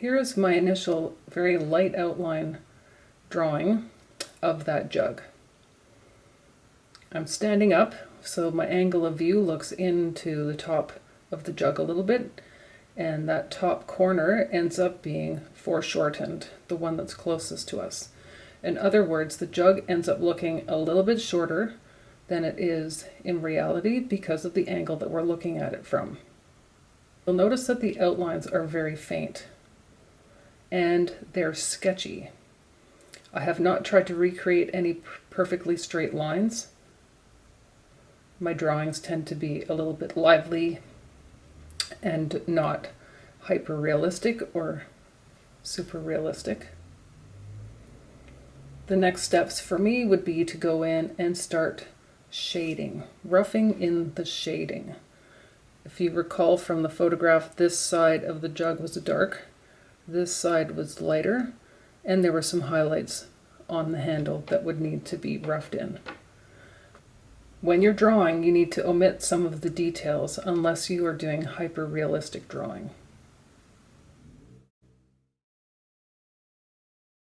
here is my initial very light outline drawing of that jug. I'm standing up so my angle of view looks into the top of the jug a little bit and that top corner ends up being foreshortened, the one that's closest to us. In other words, the jug ends up looking a little bit shorter than it is in reality because of the angle that we're looking at it from. You'll notice that the outlines are very faint and they're sketchy. I have not tried to recreate any perfectly straight lines. My drawings tend to be a little bit lively and not hyper realistic or super realistic. The next steps for me would be to go in and start shading, roughing in the shading. If you recall from the photograph, this side of the jug was dark, this side was lighter, and there were some highlights on the handle that would need to be roughed in. When you're drawing, you need to omit some of the details unless you are doing hyper-realistic drawing.